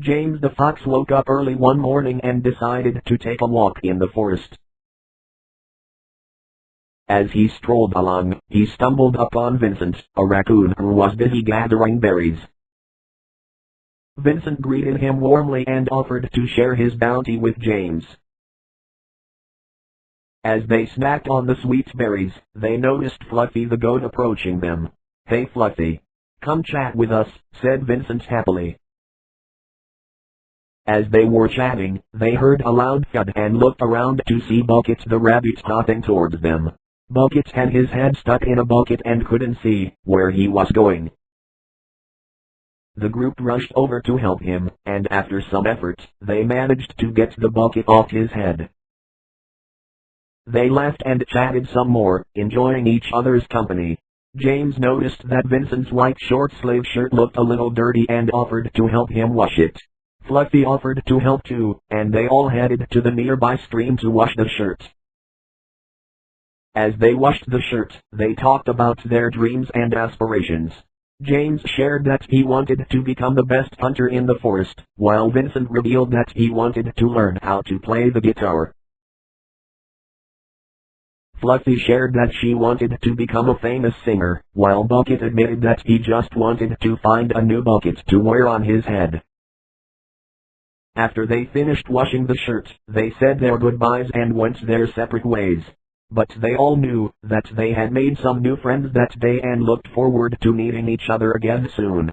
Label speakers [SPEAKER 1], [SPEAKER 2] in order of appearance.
[SPEAKER 1] James the Fox woke up early one morning and decided to take a walk in the forest. As he strolled along, he stumbled upon Vincent, a raccoon who was busy gathering berries. Vincent greeted him warmly and offered to share his bounty with James. As they snacked on the sweet berries, they noticed Fluffy the goat approaching them. Hey Fluffy. Come chat with us, said Vincent happily. As they were chatting, they heard a loud thud and looked around to see Bucket the rabbit hopping towards them. Bucket had his head stuck in a bucket and couldn't see where he was going. The group rushed over to help him, and after some effort, they managed to get the bucket off his head. They laughed and chatted some more, enjoying each other's company. James noticed that Vincent's white short sleeve shirt looked a little dirty and offered to help him wash it. Fluffy offered to help too, and they all headed to the nearby stream to wash the shirt. As they washed the shirt, they talked about their dreams and aspirations. James shared that he wanted to become the best hunter in the forest, while Vincent revealed that he wanted to learn how to play the guitar. Fluffy shared that she wanted to become a famous singer, while Bucket admitted that he just wanted to find a new bucket to wear on his head. After they finished washing the shirt, they said their goodbyes and went their separate ways. But they all knew that they had made some new friends that day and looked forward to meeting each other again soon.